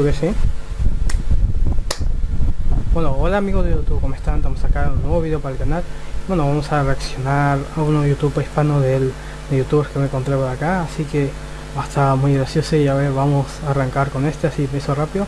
que sí. Bueno, hola amigos de YouTube, ¿cómo están? Estamos acá en un nuevo video para el canal. Bueno, vamos a reaccionar a uno YouTube hispano del, de youtubers que me encontré por acá, así que va a estar muy gracioso y a ver, vamos a arrancar con este, así peso rápido.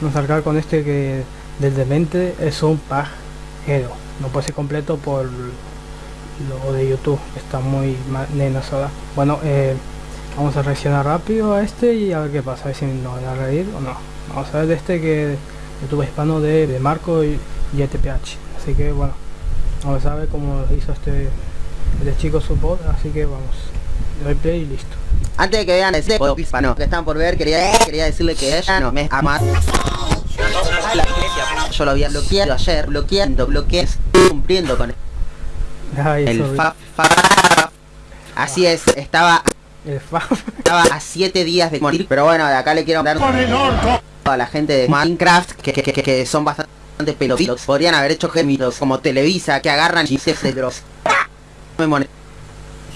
Vamos a arrancar con este que del demente es un pajero. No puede ser completo por lo de YouTube, está muy nena soda. Bueno, eh, vamos a reaccionar rápido a este y a ver qué pasa, a ver si nos va a reír o no. Vamos a ver de este que YouTube hispano de, de Marco y, y ETPH. Así que bueno, vamos a ver cómo hizo este, este chico su voz, así que vamos. Le doy play y listo. Antes de que vean ese hispano que están por ver, quería, quería decirle que ella no me ama. Yo lo había bloqueado ayer, bloqueando, bloqueé, cumpliendo con Ay, el fa, fa- Así es, estaba el estaba a 7 días de morir, pero bueno, de acá le quiero dar a la gente de Minecraft que, que, que- que son bastante pelotitos. Podrían haber hecho gemidos como Televisa que agarran chistes de los me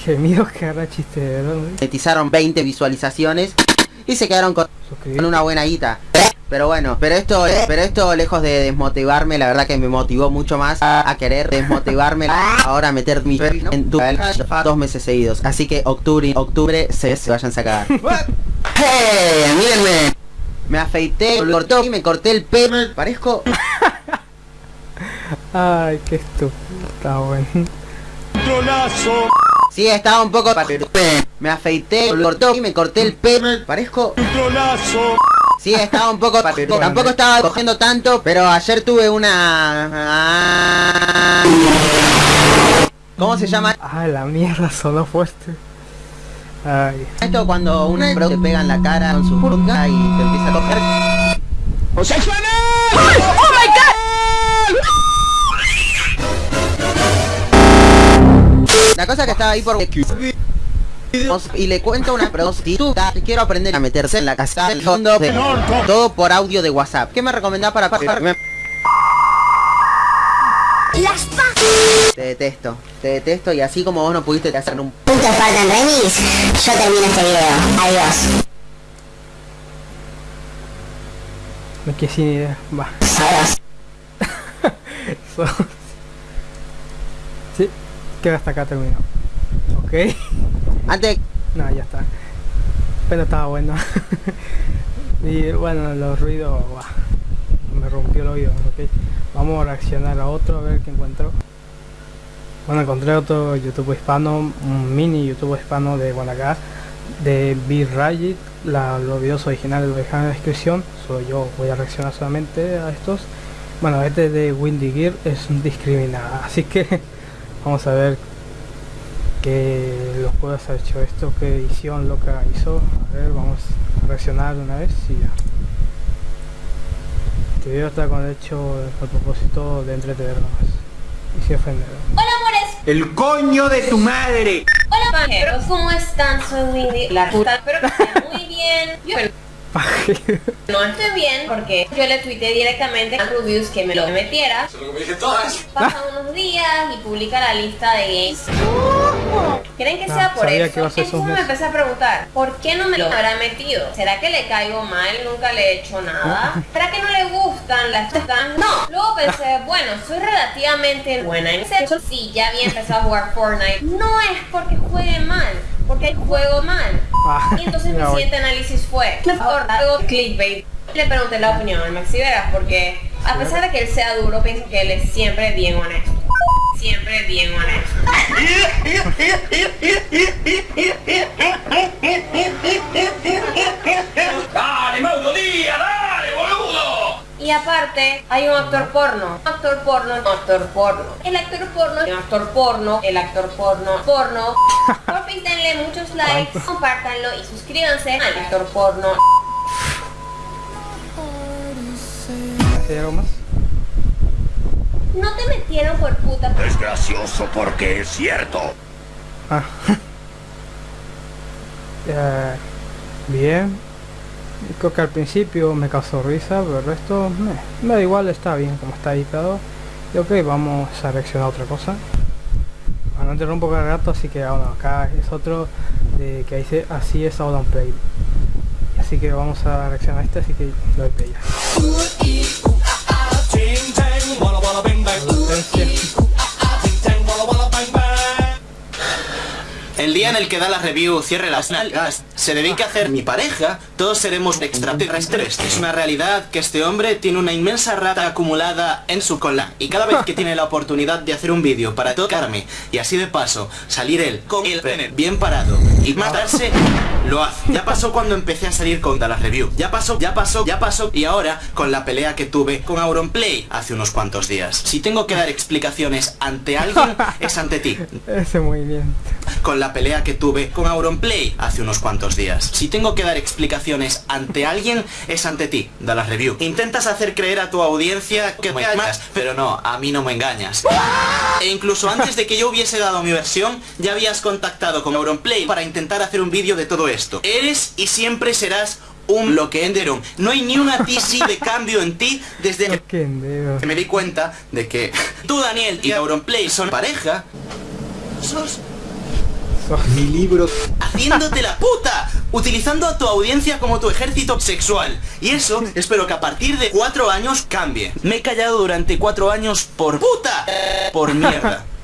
Gemidos que agarra chiste, ¿verdad? monetizaron 20 visualizaciones y se quedaron con, Suscribir. con una buena guita. Pero bueno, pero esto, pero esto lejos de desmotivarme, la verdad que me motivó mucho más a, a querer desmotivarme ahora a meter mi en tu dos meses seguidos. Así que octubre, octubre se, se vayan a cagar. ¡Hey! Mírenme. Me afeité, me cortó y me corté el pelo. Parezco Ay, qué estúpido. Está bueno. Sí, estaba un poco Me afeité, me cortó y me corté el pelo. Parezco Sí, estaba un poco Tampoco estaba cogiendo tanto, pero ayer tuve una ¿Cómo se llama? Ah, la mierda, sonó fuerte. Ay, Esto cuando un bro te pega en la cara con su burka y te empieza a coger. La cosa que estaba ahí por y le cuento a una prostituta que quiero aprender a meterse en la casa del fondo de todo por audio de WhatsApp. ¿Qué me recomendás para me- Las pa... Te detesto, te detesto y así como vos no pudiste hacer un Puntos faltan remis. Yo termino este video. Adiós. me quedé sin idea. Va. Sí, que hasta acá terminó. Ok. Antes No, ya está. Pero estaba bueno. y bueno, los ruidos, me rompió el oído. ok. Vamos a reaccionar a otro, a ver qué encuentro. Bueno, encontré otro YouTube hispano, un mini YouTube hispano de Guanacar, de B-Rayit. La, los videos originales los dejan en la descripción. Solo yo voy a reaccionar solamente a estos. Bueno, este de Windy Gear es discriminada, así que vamos a ver que los puedes haber hecho esto, qué edición loca hizo. A ver, vamos a reaccionar una vez y ya. Este video está con hecho a propósito de entretenernos y si ofender. Hola amores, El coño de tu madre. hola pajeros, ¿cómo están? Soy Windy, la puta, espero que estén muy bien. Yo no estoy bien porque yo le tuiteé directamente a Rubius que me lo metiera. Pasan unos días y publica la lista de games. ¿Creen que sea por sabía eso? que iba a ser Entonces me empecé a preguntar, ¿por qué no me lo habrá metido? ¿Será que le caigo mal? Nunca le he hecho nada. ¿Será que no le gustan las están? No. Luego pensé, bueno, soy relativamente buena en eso. Sí, ya había empezado a jugar Fortnite. No es porque juegue mal, porque juego mal. Ah, Y entonces mi siguiente análisis fue, ahora hago clickbait. Le pregunté la opinión al Maxi Vegas porque a pesar de que él sea duro, pienso que él es siempre bien honesto. Siempre bien honesto. Y aparte, hay un actor porno. Actor porno, actor porno. El actor porno, el actor porno, el actor porno, porno. Denle muchos likes, compártanlo y suscríbanse al actor porno. ¿Hay algo más? No te metieron por puta. Es gracioso porque es cierto. Ah. Bien. Creo que al principio me causó risa, pero el resto me, me da igual, está bien como está editado. Y ok, vamos a reaccionar a otra cosa. Bueno, no interrumpo cada rato, así que bueno, acá es otro de que dice así es Autumn Play. Y así que vamos a reaccionar a este, así que lo doy play ya. El día en el que da la review cierre las nalgas, se dedica a hacer mi pareja, todos seremos extraterrestres. Es una realidad que este hombre tiene una inmensa rata acumulada en su cola. Y cada vez que tiene la oportunidad de hacer un vídeo para tocarme y así de paso salir él con el pene bien parado y matarse, lo hace. Ya pasó cuando empecé a salir con la review. Ya pasó, ya pasó, ya pasó. Y ahora con la pelea que tuve con Auronplay hace unos cuantos días. Si tengo que dar explicaciones ante alguien, es ante ti. Ese movimiento. Con la pelea que tuve con Auronplay hace unos cuantos días. Si tengo que dar explicaciones ante alguien, es ante ti, da la review. Intentas hacer creer a tu audiencia que me amas, pero no, a mí no me engañas. E incluso antes de que yo hubiese dado mi versión, ya habías contactado con Auronplay para intentar hacer un vídeo de todo esto. Eres y siempre serás un Loquenderon. No hay ni una TC de cambio en ti desde que me di cuenta de que tú, Daniel, y Auronplay son pareja. Sos Mi libro. haciéndote la puta, utilizando a tu audiencia como tu ejército sexual. Y eso espero que a partir de cuatro años cambie. Me he callado durante cuatro años por puta, por mierda.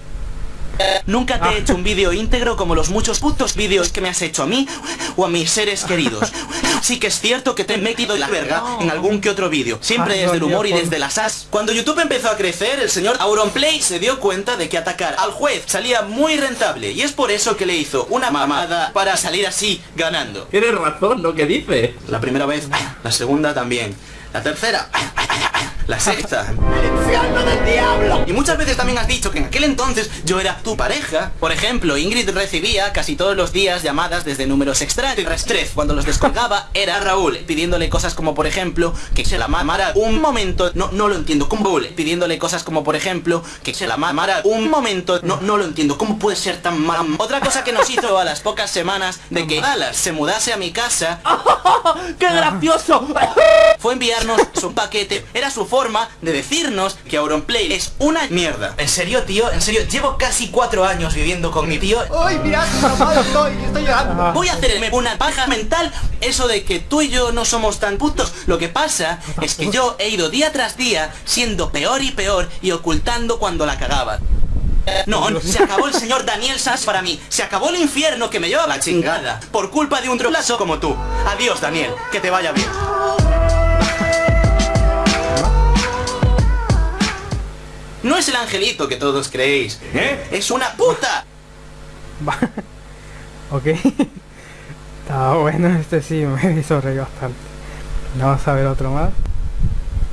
Nunca te he hecho un vídeo íntegro como los muchos putos vídeos que me has hecho a mí o a mis seres queridos. Sí que es cierto que te he metido la verga en algún que otro vídeo, siempre desde el humor y desde las as. Cuando YouTube empezó a crecer, el señor Auronplay se dio cuenta de que atacar al juez salía muy rentable y es por eso que le hizo una mamada para salir así ganando. Tienes razón lo que dice. La primera vez, la segunda también, la tercera, la sexta. Y muchas veces también has dicho que en aquel entonces yo era tu pareja. Por ejemplo, Ingrid recibía casi todos los días llamadas desde números extraterrestres. Cuando los descolgaba era Raúl, pidiéndole cosas como por ejemplo que se la mamara un momento. No, no lo entiendo. ¿Cómo Raúl? Pidiéndole cosas como por ejemplo que se la mamara un momento. No, no lo entiendo. ¿Cómo puede ser tan mam? Otra cosa que nos hizo a las pocas semanas de que Dallas se mudase a mi casa ¡Qué gracioso! fue su paquete. Era su forma de decirnos que Auronplay es una mierda. En serio, tío, en serio, llevo casi cuatro años viviendo con mi tío. ¡Ay, mirad enojado estoy! ¡Estoy llorando! Voy a hacerme una paja mental Eso de que tú y yo no somos tan putos Lo que pasa es que yo he ido día tras día Siendo peor y peor Y ocultando cuando la cagaba no, se acabó el señor Daniel Sass para mí Se acabó el infierno que me lleva la chingada Por culpa de un trolazo como tú Adiós Daniel, que te vaya bien No es el angelito que todos creéis ¿Eh? Es una puta ok. Estaba bueno, este sí me hizo reír bastante. Vamos a ver otro más.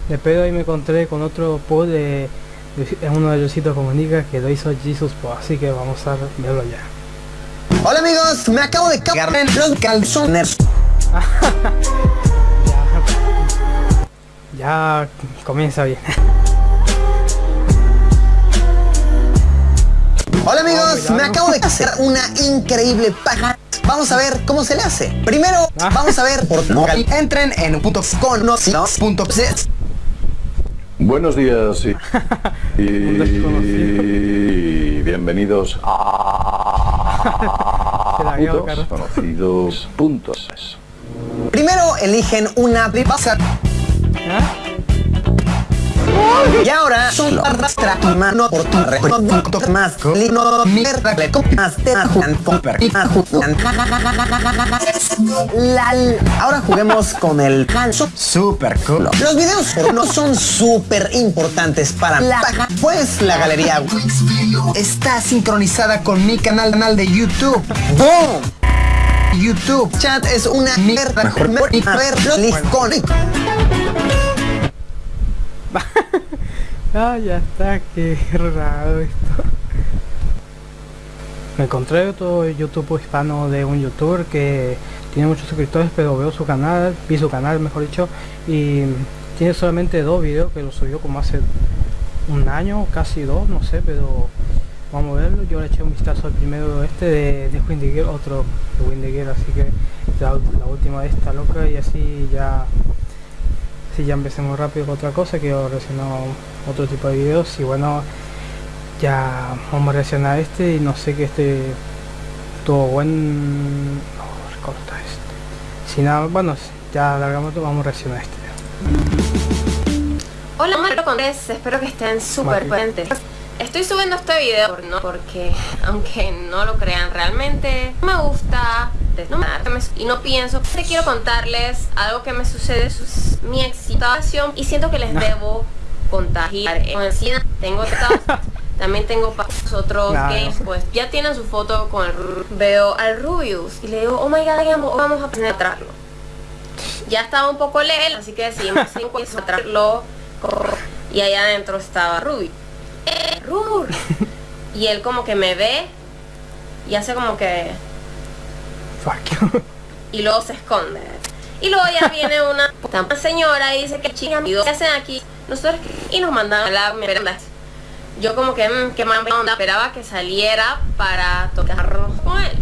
De pedo ahí me encontré con otro post de, de uno de Luisito Comunica que lo hizo Jesus Po, así que vamos a verlo ya. Hola amigos, me acabo de cagar en los calzones. Ya comienza bien. Amigos, me acabo de hacer una increíble paja. Vamos a ver cómo se le hace. Primero, vamos a ver por no entren en punto punto Buenos días y, bienvenidos a puntos conocidos puntos. Primero eligen una ¿Ah? Y ahora son arrastra tu mano por tu reconocimiento más lino mierda le más te ajuan pomper y ajuan lal ahora juguemos con el ganso super cool los videos no son súper importantes para la pues la galería está sincronizada con mi canal canal de YouTube boom YouTube chat es una mierda mejor ver licones Ah, ya está, qué raro esto. Me encontré otro YouTube hispano de un youtuber que tiene muchos suscriptores, pero veo su canal, vi su canal mejor dicho, y tiene solamente dos videos que lo subió como hace un año, casi dos, no sé, pero vamos a verlo. Yo le eché un vistazo al primero este de, de Windy otro de Windy así que la, la última de esta loca y así ya si ya empecemos rápido con otra cosa que reaccionar otro tipo de videos. Y bueno ya vamos a reaccionar a este y no sé que este tuvo buen. No, recorta este. Si nada bueno ya largamos todo, vamos a reaccionar a este. Hola, Mario Condés, espero que estén súper potentes. Estoy subiendo este video por- no porque, aunque no lo crean realmente, me gusta y no pienso. Te quiero contarles algo que me sucede, sus- mi excitación y siento que les debo contagiar. Con el cine tengo también tengo pa- otros games, pues ya tienen su foto con el veo al Rubius y le digo, oh my god, vamos a penetrarlo. Ya estaba un poco lejos, así que decidimos encontrarlo y allá adentro estaba Ruby. ¡Eh, Rur! Y él como que me ve y hace como que... Fuck you. y luego se esconde. Y luego ya viene una señora y dice que chinga amigos, ¿qué hacen aquí? Nosotros y nos mandan a la mierda. Yo como que, mmm, qué mala onda, esperaba que saliera para tocarnos con él.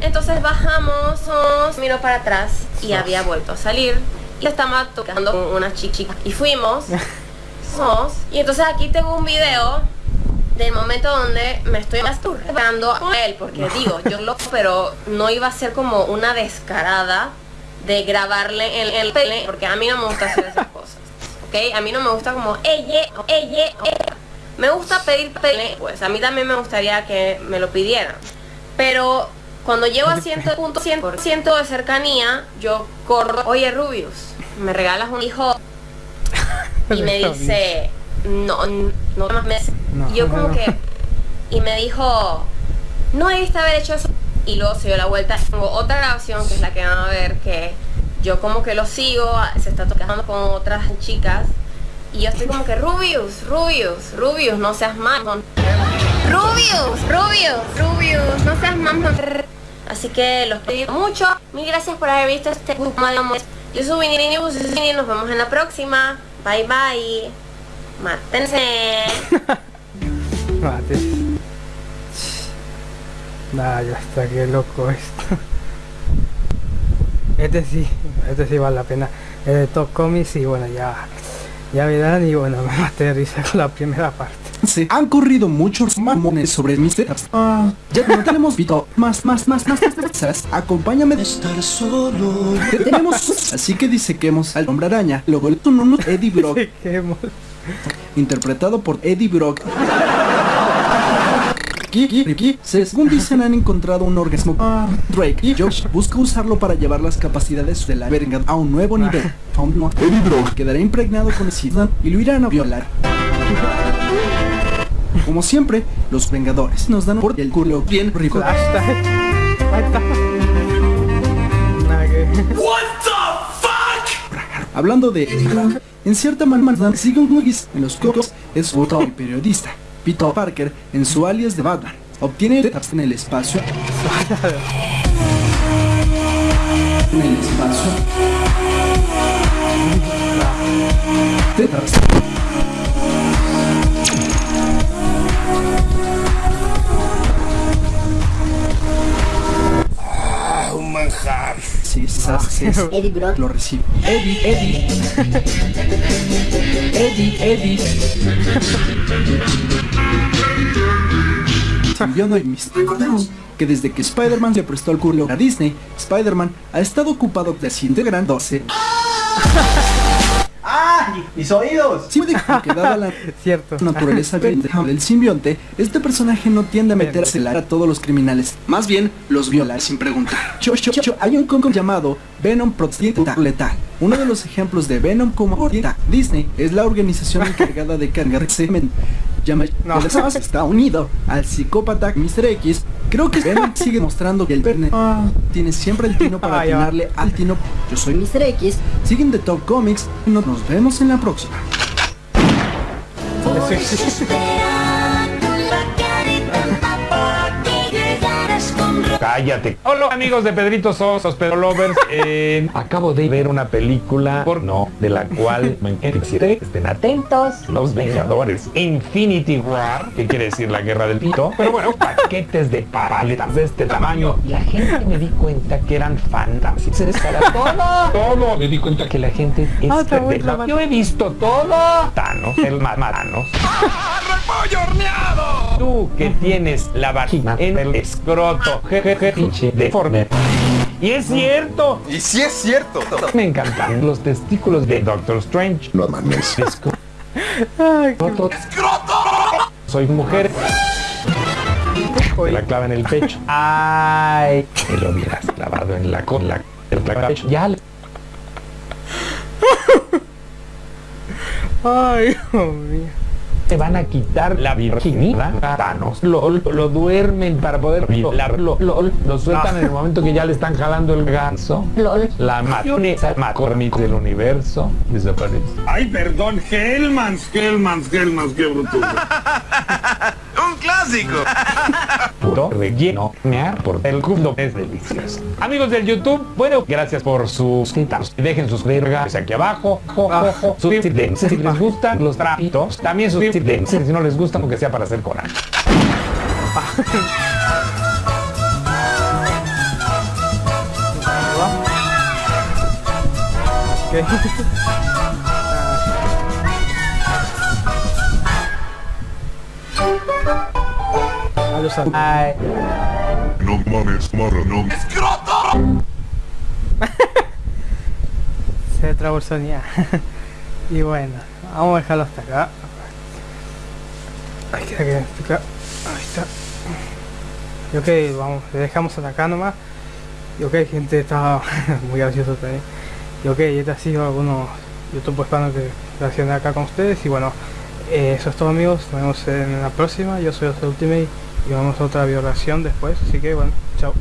Entonces bajamos, nos- miro para atrás y había vuelto a salir. Y estaba tocando con una chi- chica. Y fuimos. y entonces aquí tengo un video del momento donde me estoy masturbando con él. Porque digo, yo lo pero no iba a ser como una descarada de grabarle en el pele. Porque a mí no me gusta hacer esas cosas. ¿Ok? A mí no me gusta como, ella, ella, ella. Me gusta pedir pele, pues a mí también me gustaría que me lo pidieran. Pero cuando llego a 100% de cercanía, yo corro, oye Rubius, me regalas un hijo y me dice, no, no más meses. No, y yo como no. que, y me dijo, no debiste haber hecho eso. Y luego se dio la vuelta. Tengo otra grabación que es la que van a ver que yo como que lo sigo, se está tocando con otras chicas. Y yo estoy como que, Rubius, Rubius, Rubius, no seas mal. Rubius, Rubius, Rubius, no seas mamá. Así que los pido mucho. Mil gracias por haber visto este grupo de amor. Yo soy Winnie News y nos vemos en la próxima. Bye bye. Mátense. Mate. Nah, ya está, qué loco esto. Este sí, este sí vale la pena. El de Top Comics y bueno, ya, ya verán y bueno, me maté de risa con la primera parte. Se han corrido muchos mamones sobre mis tetas. Ah, ya no tenemos pito. Más, más, más, más, más, más, más. Acompáñame de estar solo. Te tenemos. Así que disequemos al hombre araña. Luego el tununu Eddie Brock. Interpretado por Eddie Brock. Kiki, según dicen han encontrado un orgasmo. Drake y Josh busca usarlo para llevar las capacidades de la verga a un nuevo nivel. Eddie Brock quedará impregnado con el SIDA y lo irán a violar. Como siempre, los Vengadores nos dan por el culo bien rico. Hablando de en cierta manera Sigon Lugis en los cocos es y periodista. Peter Parker en su alias de Batman obtiene en el espacio. En el espacio. Tetas. Ah, un manjar. Sí. Eddie. Lo recibe. Eddie, Eddie. Eddie, Eddie. Simbionte y. Recordemos que desde que Spider-Man se prestó el culo a Disney, Spider-Man ha estado ocupado desintegrándose. ¡Mis oídos! Que dada la Cierto. naturaleza del simbionte, este personaje no tiende a meterse la a todos los criminales, más bien los violar sin preguntar. Cho, cho, cho, hay un conco llamado Venom Protecta Letal. Uno de los ejemplos de Venom como Disney es la organización encargada de cargar semen. Llama No. está unido al psicópata Mr. X. Creo que Venom sigue mostrando que el Verne ah, tiene siempre el tino para Ah, ya al tino. Yo soy Mr. X. Siguen de Top Comics nos vemos en la próxima. Cállate. Hola amigos de Pedrito Sos, los Pedro Lovers. Eh, acabo de ver una película porno de la cual me encanté. Estén atentos. Los Vengadores. Infinity War, que quiere decir la guerra del pito. Pero bueno, paquetes de paletas de este tamaño. La gente me di cuenta que eran fantasmas. Se todo. Todo. Me di cuenta que la gente es está bueno, pendeja. la- Yo he visto todo. Thanos, el ma- Thanos. Tú que tienes la vagina en el escroto, jejeje, pinche deforme. Y es cierto. Y sí es cierto. Me encantan los testículos de Doctor Strange. No mames. Esco- Ay, qué- Roto. Soy mujer. La clava en el pecho. Ay. Me lo hubieras clavado en la cola. El pecho. Ya. le- Ay, Dios mío. Te van a quitar la virginidad. Thanos. Lo, lo, lo duermen para poder violarlo. Lo, lo sueltan en el momento que ya le están jalando el ganso. LOL. La mayonesa McCormick del universo desaparece. Ay, perdón, Hellmans, Hellmans, Hellmans, qué bruto. ¡Un clásico! puro relleno mear por el culo es delicioso amigos del youtube bueno gracias por sus citas dejen sus regas aquí abajo jo, jo, jo. suscríbanse si les gustan los trapitos también si no les gusta aunque sea para hacer coraje ¿Qué? Adiós, Ay. No mames, marra, no. Se trabó el sonido. y bueno, vamos a dejarlo hasta acá. Que. Ahí está. Y ok, vamos, le dejamos hasta acá nomás. Y ok, gente, estaba muy gracioso también. Y ok, este ha sido algunos YouTube hispanos que relacioné acá con ustedes. Y bueno, eh, eso es todo amigos. Nos vemos en la próxima. Yo soy Ultimate y vamos a otra violación después. Así que bueno, chao.